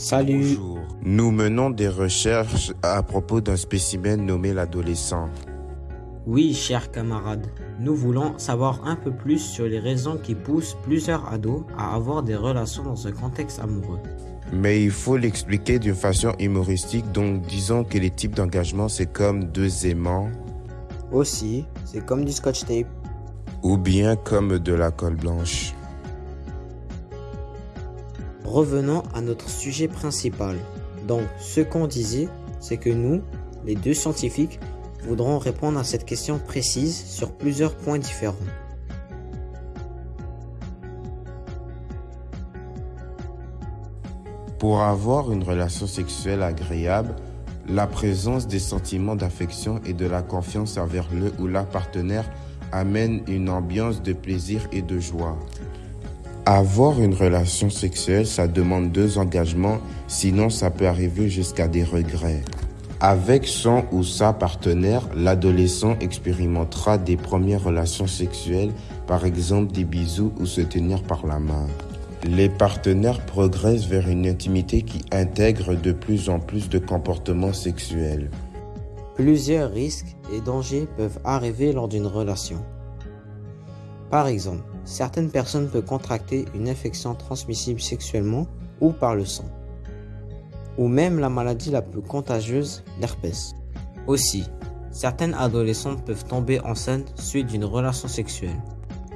Salut. Bonjour. Nous menons des recherches à propos d'un spécimen nommé l'adolescent. Oui, chers camarades, nous voulons savoir un peu plus sur les raisons qui poussent plusieurs ados à avoir des relations dans un contexte amoureux. Mais il faut l'expliquer d'une façon humoristique, donc disons que les types d'engagement c'est comme deux aimants Aussi, c'est comme du scotch tape. ou bien comme de la colle blanche. Revenons à notre sujet principal. Donc, ce qu'on disait, c'est que nous, les deux scientifiques, voudrons répondre à cette question précise sur plusieurs points différents. Pour avoir une relation sexuelle agréable, la présence des sentiments d'affection et de la confiance envers le ou la partenaire amène une ambiance de plaisir et de joie. Avoir une relation sexuelle, ça demande deux engagements, sinon ça peut arriver jusqu'à des regrets. Avec son ou sa partenaire, l'adolescent expérimentera des premières relations sexuelles, par exemple des bisous ou se tenir par la main. Les partenaires progressent vers une intimité qui intègre de plus en plus de comportements sexuels. Plusieurs risques et dangers peuvent arriver lors d'une relation. Par exemple, certaines personnes peuvent contracter une infection transmissible sexuellement ou par le sang, ou même la maladie la plus contagieuse, l'herpès. Aussi, certaines adolescentes peuvent tomber enceintes suite d'une relation sexuelle.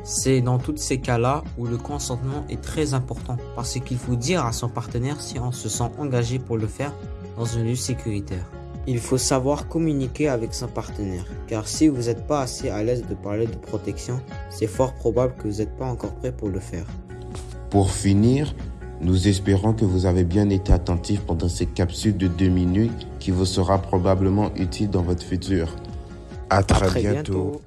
C'est dans tous ces cas-là où le consentement est très important parce qu'il faut dire à son partenaire si on se sent engagé pour le faire dans un lieu sécuritaire. Il faut savoir communiquer avec son partenaire, car si vous n'êtes pas assez à l'aise de parler de protection, c'est fort probable que vous n'êtes pas encore prêt pour le faire. Pour finir, nous espérons que vous avez bien été attentifs pendant cette capsule de deux minutes qui vous sera probablement utile dans votre futur. À très, très bientôt. bientôt.